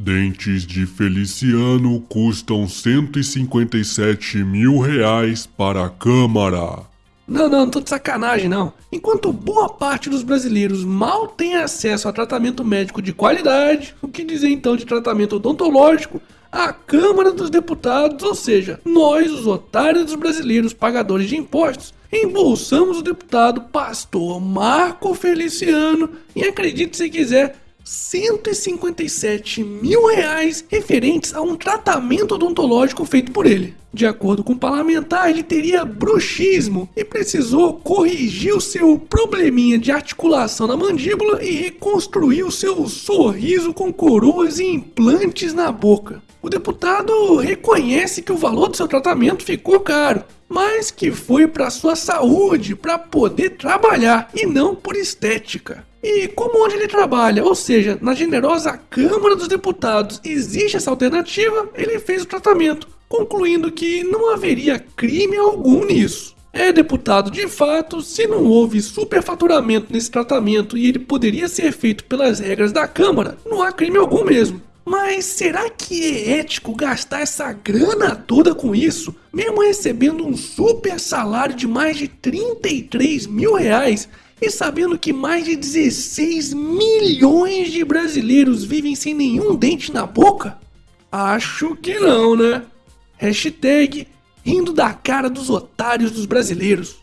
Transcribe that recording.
Dentes de Feliciano custam 157 mil reais para a Câmara. Não, não, não tô de sacanagem não. Enquanto boa parte dos brasileiros mal tem acesso a tratamento médico de qualidade, o que dizer então de tratamento odontológico, a Câmara dos Deputados, ou seja, nós, os otários dos brasileiros pagadores de impostos, embolsamos o deputado pastor Marco Feliciano e acredite se quiser, 157 mil reais referentes a um tratamento odontológico feito por ele. De acordo com o parlamentar, ele teria bruxismo e precisou corrigir o seu probleminha de articulação na mandíbula e reconstruir o seu sorriso com coroas e implantes na boca. O deputado reconhece que o valor do seu tratamento ficou caro, mas que foi para sua saúde, para poder trabalhar e não por estética. E como onde ele trabalha, ou seja, na generosa Câmara dos Deputados, existe essa alternativa, ele fez o tratamento concluindo que não haveria crime algum nisso. É, deputado, de fato, se não houve superfaturamento nesse tratamento e ele poderia ser feito pelas regras da Câmara, não há crime algum mesmo. Mas será que é ético gastar essa grana toda com isso, mesmo recebendo um super salário de mais de 33 mil reais e sabendo que mais de 16 milhões de brasileiros vivem sem nenhum dente na boca? Acho que não, né? Hashtag rindo da cara dos otários dos brasileiros.